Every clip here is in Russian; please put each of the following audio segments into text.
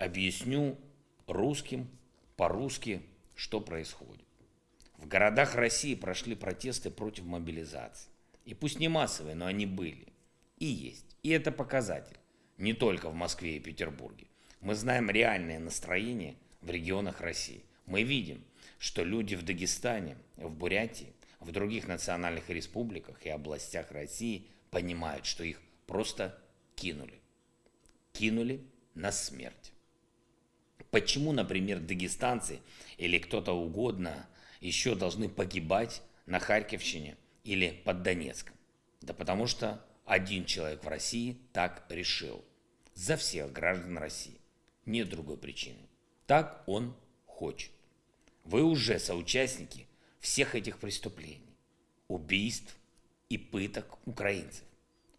объясню русским по-русски, что происходит. В городах России прошли протесты против мобилизации. И пусть не массовые, но они были. И есть. И это показатель. Не только в Москве и Петербурге. Мы знаем реальное настроение в регионах России. Мы видим, что люди в Дагестане, в Бурятии, в других национальных республиках и областях России понимают, что их просто кинули. Кинули на смерть. Почему, например, дагестанцы или кто-то угодно еще должны погибать на Харьковщине или под Донецком? Да потому что один человек в России так решил. За всех граждан России. Нет другой причины. Так он хочет. Вы уже соучастники всех этих преступлений, убийств и пыток украинцев.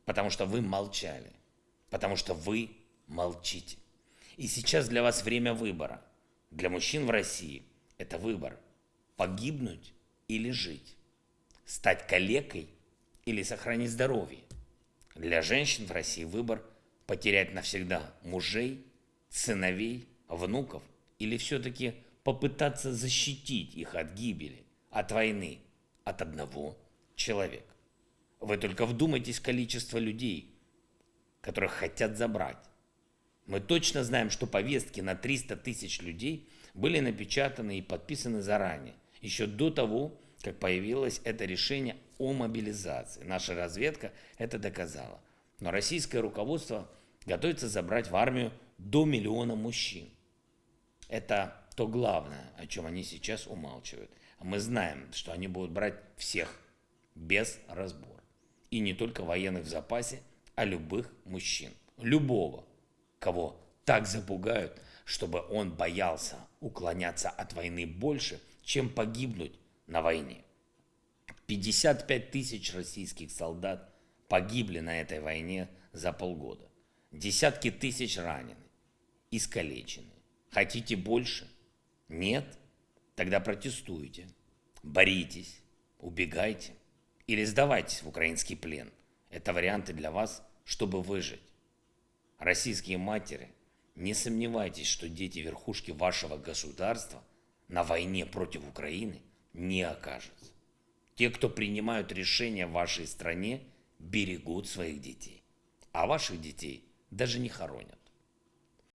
Потому что вы молчали. Потому что вы молчите. И сейчас для вас время выбора. Для мужчин в России это выбор погибнуть или жить, стать калекой или сохранить здоровье. Для женщин в России выбор потерять навсегда мужей, сыновей, внуков или все-таки попытаться защитить их от гибели, от войны, от одного человека. Вы только вдумайтесь в количество людей, которых хотят забрать. Мы точно знаем, что повестки на 300 тысяч людей были напечатаны и подписаны заранее еще до того, как появилось это решение о мобилизации. Наша разведка это доказала. Но российское руководство готовится забрать в армию до миллиона мужчин. Это то главное, о чем они сейчас умалчивают. А мы знаем, что они будут брать всех без разбора. И не только военных в запасе, а любых мужчин. Любого, кого так запугают, чтобы он боялся уклоняться от войны больше – чем погибнуть на войне. 55 тысяч российских солдат погибли на этой войне за полгода. Десятки тысяч ранены, искалечены. Хотите больше? Нет? Тогда протестуйте, боритесь, убегайте или сдавайтесь в украинский плен. Это варианты для вас, чтобы выжить. Российские матери, не сомневайтесь, что дети верхушки вашего государства на войне против Украины не окажется. Те, кто принимают решения в вашей стране, берегут своих детей. А ваших детей даже не хоронят.